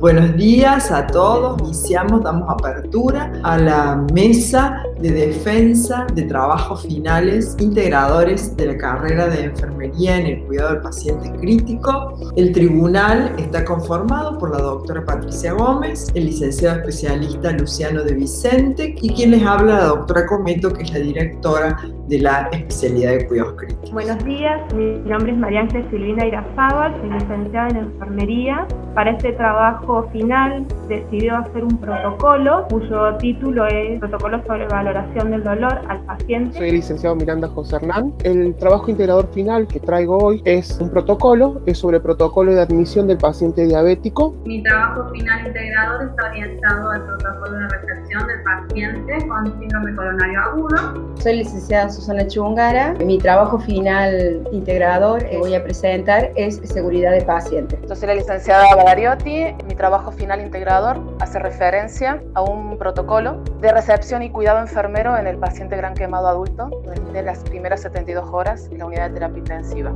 Buenos días a todos. Iniciamos, damos apertura a la mesa de defensa de trabajos finales integradores de la carrera de enfermería en el cuidado del paciente crítico. El tribunal está conformado por la doctora Patricia Gómez, el licenciado especialista Luciano de Vicente y quien les habla la doctora Cometo, que es la directora de la especialidad de cuidados críticos. Buenos días, mi nombre es María Ángel Silvina Irazábal, soy licenciada en enfermería. Para este trabajo final decidió hacer un protocolo cuyo título es Protocolo sobre valoración del dolor al paciente. Soy el licenciado Miranda José Hernán. El trabajo integrador final que traigo hoy es un protocolo, es sobre el protocolo de admisión del paciente diabético. Mi trabajo final integrador está orientado al protocolo de recepción del paciente con síndrome coronario agudo. Soy licenciada Susana Chungara. Mi trabajo final integrador que voy a presentar es seguridad de paciente. Yo soy la licenciada Badariotti. Mi trabajo final integrador hace referencia a un protocolo de recepción y cuidado enfermero en el paciente gran quemado adulto de las primeras 72 horas en la unidad de terapia intensiva.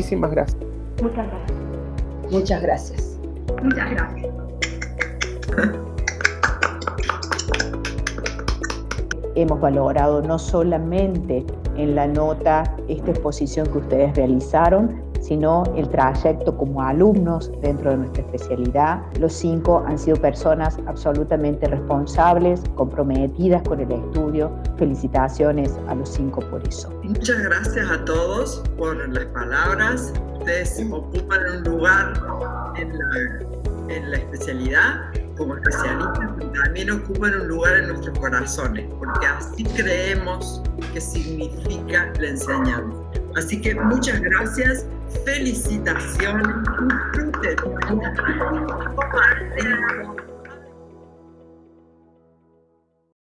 Muchísimas gracias. Muchas gracias. Muchas gracias. Muchas gracias. Hemos valorado no solamente en la nota esta exposición que ustedes realizaron, sino el trayecto como alumnos dentro de nuestra especialidad. Los cinco han sido personas absolutamente responsables, comprometidas con el estudio. Felicitaciones a los cinco por eso. Muchas gracias a todos por las palabras. Ustedes ocupan un lugar en la, en la especialidad como especialistas, pero también ocupan un lugar en nuestros corazones, porque así creemos que significa la enseñanza. Así que muchas gracias, felicitaciones, disfruten